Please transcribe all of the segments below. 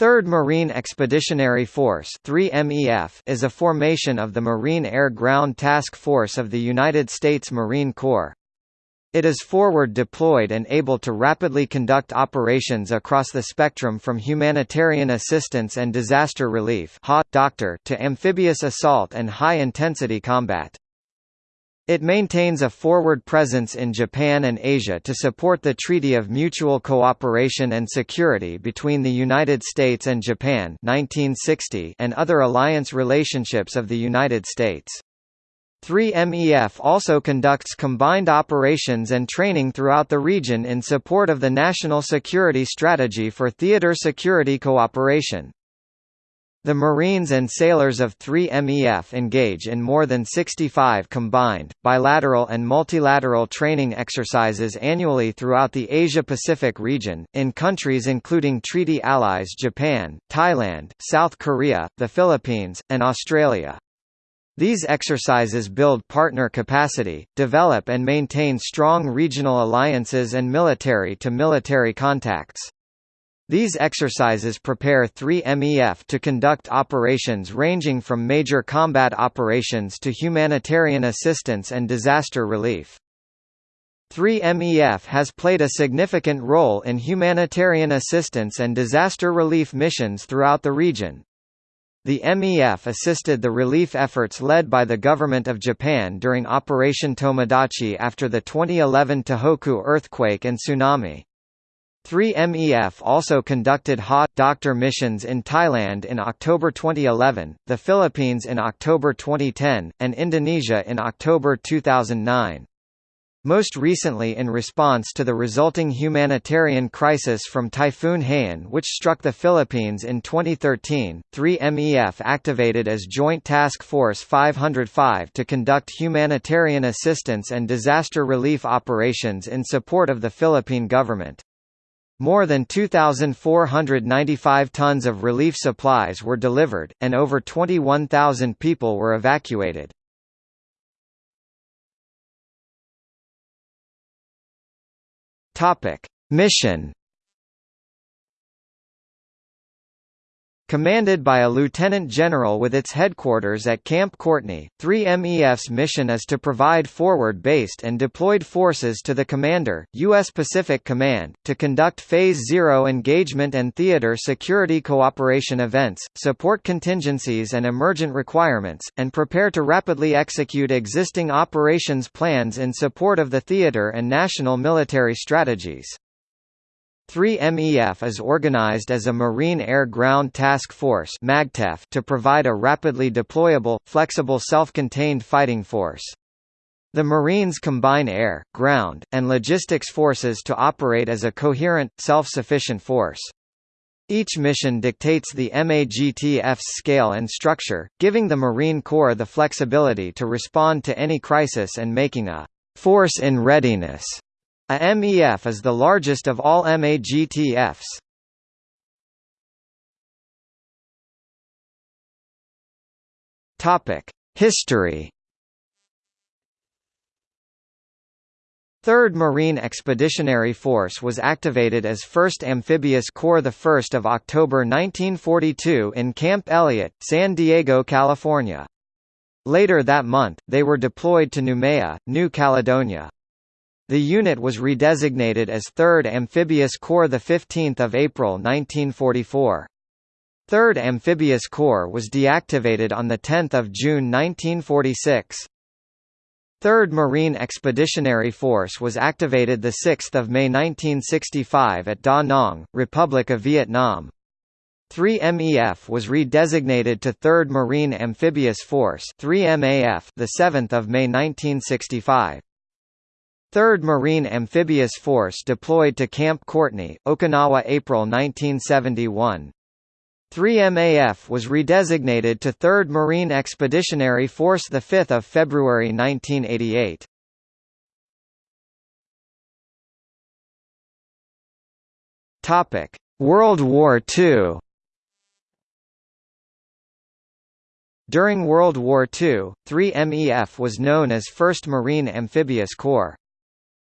3rd Marine Expeditionary Force 3MEF is a formation of the Marine Air-Ground Task Force of the United States Marine Corps. It is forward deployed and able to rapidly conduct operations across the spectrum from humanitarian assistance and disaster relief to amphibious assault and high-intensity combat. It maintains a forward presence in Japan and Asia to support the Treaty of Mutual Cooperation and Security between the United States and Japan 1960 and other alliance relationships of the United States. 3MEF also conducts combined operations and training throughout the region in support of the National Security Strategy for Theater Security Cooperation. The Marines and sailors of 3MEF engage in more than 65 combined, bilateral and multilateral training exercises annually throughout the Asia-Pacific region, in countries including treaty allies Japan, Thailand, South Korea, the Philippines, and Australia. These exercises build partner capacity, develop and maintain strong regional alliances and military-to-military -military contacts. These exercises prepare 3MEF to conduct operations ranging from major combat operations to humanitarian assistance and disaster relief. 3MEF has played a significant role in humanitarian assistance and disaster relief missions throughout the region. The MEF assisted the relief efforts led by the Government of Japan during Operation Tomodachi after the 2011 Tohoku earthquake and tsunami. 3MEF also conducted HA-Doctor missions in Thailand in October 2011, the Philippines in October 2010, and Indonesia in October 2009. Most recently in response to the resulting humanitarian crisis from Typhoon Haiyan which struck the Philippines in 2013, 3MEF activated as Joint Task Force 505 to conduct humanitarian assistance and disaster relief operations in support of the Philippine government. More than 2,495 tons of relief supplies were delivered, and over 21,000 people were evacuated. Mission Commanded by a lieutenant general with its headquarters at Camp Courtney, 3MEF's mission is to provide forward-based and deployed forces to the commander, U.S. Pacific Command, to conduct Phase Zero engagement and theater security cooperation events, support contingencies and emergent requirements, and prepare to rapidly execute existing operations plans in support of the theater and national military strategies. 3MEF is organized as a Marine Air Ground Task Force to provide a rapidly deployable, flexible self-contained fighting force. The Marines combine air, ground, and logistics forces to operate as a coherent, self-sufficient force. Each mission dictates the MAGTF's scale and structure, giving the Marine Corps the flexibility to respond to any crisis and making a «force in readiness» A MEF is the largest of all MAGTFs. History 3rd Marine Expeditionary Force was activated as 1st Amphibious Corps 1 of October 1942 in Camp Elliott, San Diego, California. Later that month, they were deployed to Noumea, New Caledonia. The unit was redesignated as 3rd Amphibious Corps 15 April 1944. 3rd Amphibious Corps was deactivated on 10 June 1946. 3rd Marine Expeditionary Force was activated 6 May 1965 at Da Nang, Republic of Vietnam. 3MEF was redesignated to 3rd Marine Amphibious Force 3MAF the 7th of May 1965. 3rd Marine Amphibious Force deployed to Camp Courtney, Okinawa April 1971. 3MAF was redesignated to 3rd Marine Expeditionary Force 5 February 1988. World War II During World War II, 3MEF was known as 1st Marine Amphibious Corps.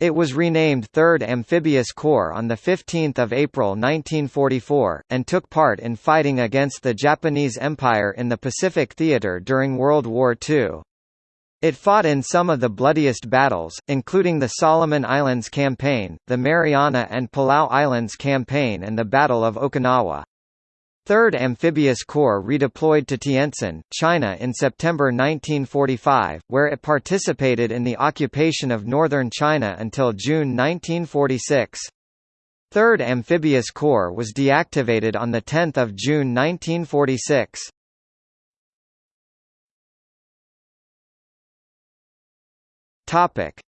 It was renamed 3rd Amphibious Corps on 15 April 1944, and took part in fighting against the Japanese Empire in the Pacific Theater during World War II. It fought in some of the bloodiest battles, including the Solomon Islands Campaign, the Mariana and Palau Islands Campaign and the Battle of Okinawa. 3rd Amphibious Corps redeployed to Tientsin, China in September 1945, where it participated in the occupation of northern China until June 1946. 3rd Amphibious Corps was deactivated on 10 June 1946.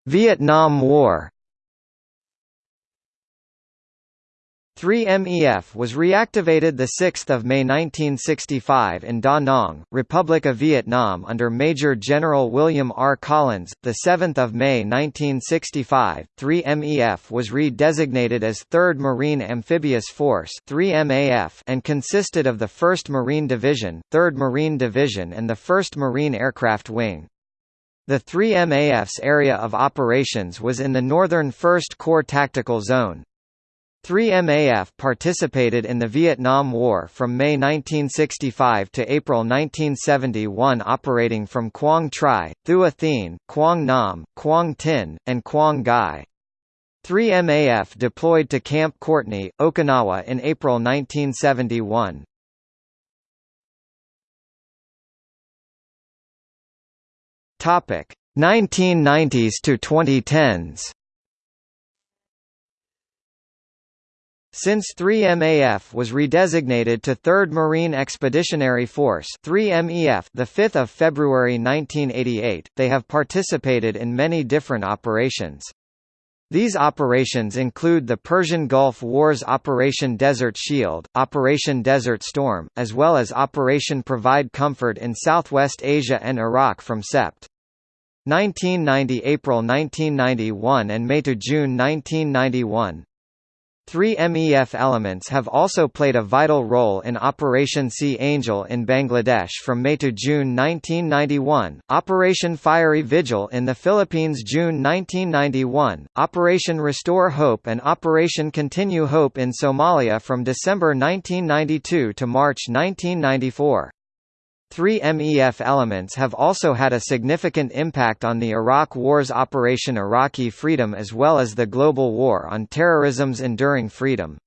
Vietnam War 3MEF was reactivated 6 May 1965 in Da Nang, Republic of Vietnam under Major General William R. Collins. 7 May 1965, 3MEF was redesignated as 3rd Marine Amphibious Force 3MAF and consisted of the 1st Marine Division, 3rd Marine Division and the 1st Marine Aircraft Wing. The 3MAF's area of operations was in the northern 1st Corps Tactical Zone. 3MAF participated in the Vietnam War from May 1965 to April 1971 operating from Quang Tri, Thua Thien, Quang Nam, Quang Tin, and Quang Ngai. 3MAF deployed to Camp Courtney, Okinawa in April 1971. Topic 1990s to 2010s. Since 3MAF was redesignated to 3rd Marine Expeditionary Force 3MEF the 5th of February 1988, they have participated in many different operations. These operations include the Persian Gulf Wars Operation Desert Shield, Operation Desert Storm, as well as Operation Provide Comfort in Southwest Asia and Iraq from Sept. 1990 April 1991 and May to June 1991. Three MEF elements have also played a vital role in Operation Sea Angel in Bangladesh from May to June 1991, Operation Fiery Vigil in the Philippines June 1991, Operation Restore Hope and Operation Continue Hope in Somalia from December 1992 to March 1994. Three MEF elements have also had a significant impact on the Iraq War's Operation Iraqi Freedom as well as the global war on terrorism's Enduring Freedom.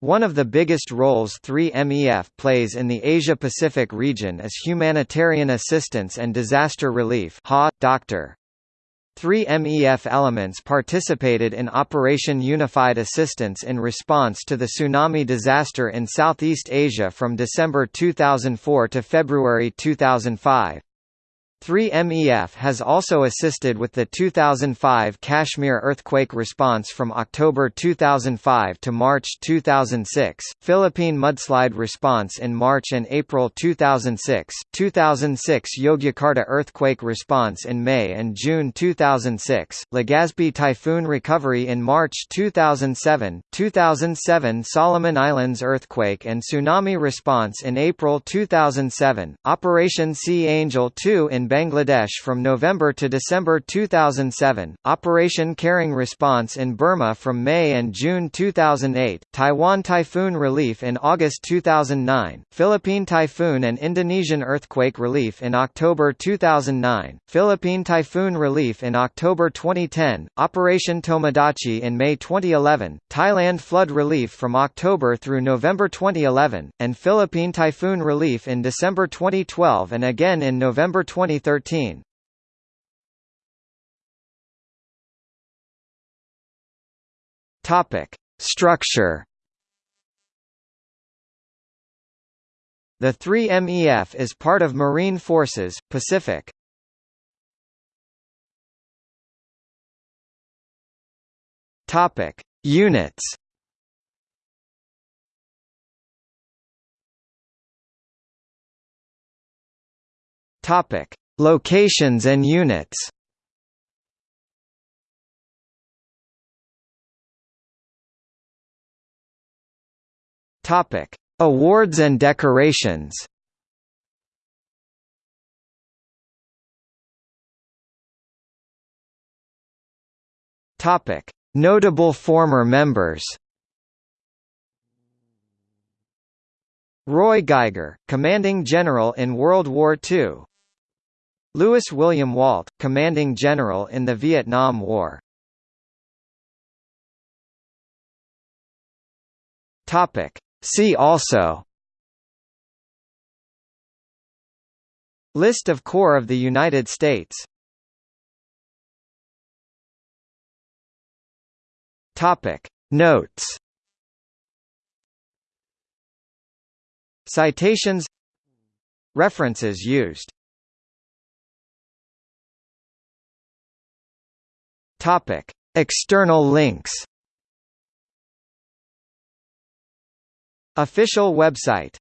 One of the biggest roles 3MEF plays in the Asia-Pacific region is humanitarian assistance and disaster relief Dr. Three MEF elements participated in Operation Unified Assistance in response to the tsunami disaster in Southeast Asia from December 2004 to February 2005. 3MEF has also assisted with the 2005 Kashmir earthquake response from October 2005 to March 2006, Philippine mudslide response in March and April 2006, 2006 Yogyakarta earthquake response in May and June 2006, Legazpi typhoon recovery in March 2007, 2007 Solomon Islands earthquake and tsunami response in April 2007, Operation Sea Angel 2 in Bangladesh from November to December 2007, Operation Caring Response in Burma from May and June 2008, Taiwan Typhoon Relief in August 2009, Philippine Typhoon and Indonesian Earthquake Relief in October 2009, Philippine Typhoon Relief in October 2010, Operation Tomodachi in May 2011, Thailand Flood Relief from October through November 2011, and Philippine Typhoon Relief in December 2012 and again in November 2013 2013. Topic: Structure. The 3MEF is part of Marine Forces, Pacific. Topic: Units. Topic: Locations and units Topic: Awards and decorations. Topic: Notable former members. Roy Geiger, commanding general in World War II. Lewis William Walt, commanding general in the Vietnam War. Topic: See also. List of Corps of the United States. Topic. Notes. Citations. References used Topic. External links Official website